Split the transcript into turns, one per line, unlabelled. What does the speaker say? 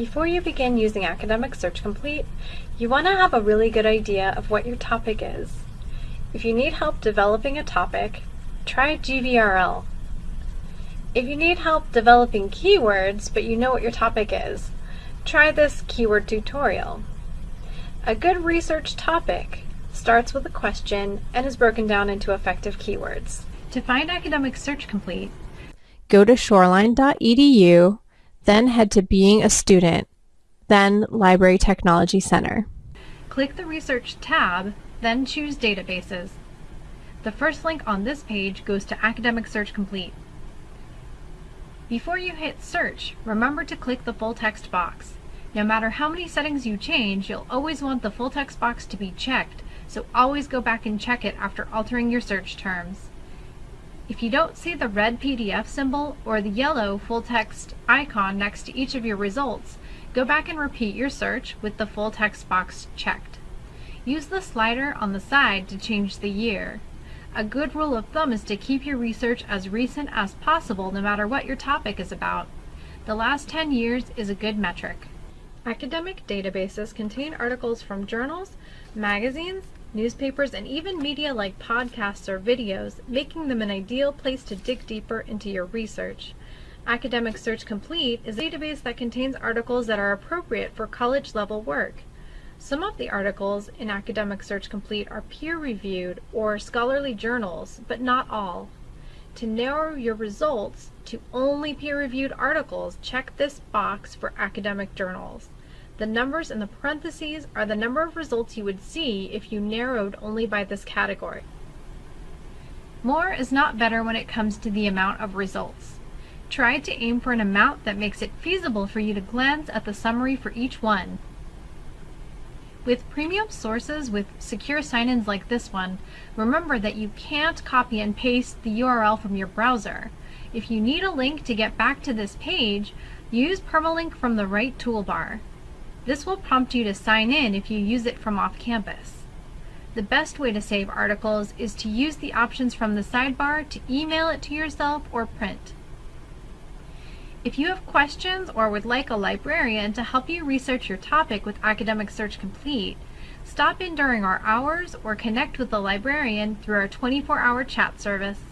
Before you begin using Academic Search Complete, you want to have a really good idea of what your topic is. If you need help developing a topic, try GVRL. If you need help developing keywords but you know what your topic is, try this keyword tutorial. A good research topic starts with a question and is broken down into effective keywords. To find Academic Search Complete,
go to shoreline.edu then head to Being a Student, then Library Technology Center.
Click the Research tab, then choose Databases. The first link on this page goes to Academic Search Complete. Before you hit Search, remember to click the full text box. No matter how many settings you change, you'll always want the full text box to be checked, so always go back and check it after altering your search terms. If you don't see the red PDF symbol or the yellow full text icon next to each of your results, go back and repeat your search with the full text box checked. Use the slider on the side to change the year. A good rule of thumb is to keep your research as recent as possible no matter what your topic is about. The last 10 years is a good metric. Academic databases contain articles from journals, magazines, newspapers, and even media like podcasts or videos, making them an ideal place to dig deeper into your research. Academic Search Complete is a database that contains articles that are appropriate for college level work. Some of the articles in Academic Search Complete are peer-reviewed or scholarly journals, but not all. To narrow your results to only peer-reviewed articles, check this box for academic journals. The numbers in the parentheses are the number of results you would see if you narrowed only by this category. More is not better when it comes to the amount of results. Try to aim for an amount that makes it feasible for you to glance at the summary for each one. With premium sources with secure sign-ins like this one, remember that you can't copy and paste the URL from your browser. If you need a link to get back to this page, use Permalink from the right toolbar. This will prompt you to sign in if you use it from off campus. The best way to save articles is to use the options from the sidebar to email it to yourself or print. If you have questions or would like a librarian to help you research your topic with Academic Search Complete, stop in during our hours or connect with the librarian through our 24-hour chat service.